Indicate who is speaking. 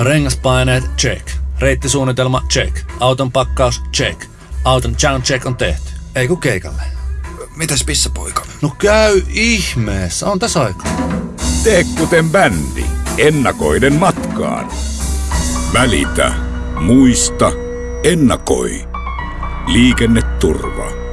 Speaker 1: Rengaspaineet, check. Reittisuunnitelma, check. Auton pakkaus, check. Auton sound check on tehty. Ei ku keikalle.
Speaker 2: Mitäs pissapoika?
Speaker 1: No käy ihmeessä, on tässä aika.
Speaker 3: Tee kuten bändi. Ennakoiden matkaan. Välitä. Muista. Ennakoi. Liikenneturva.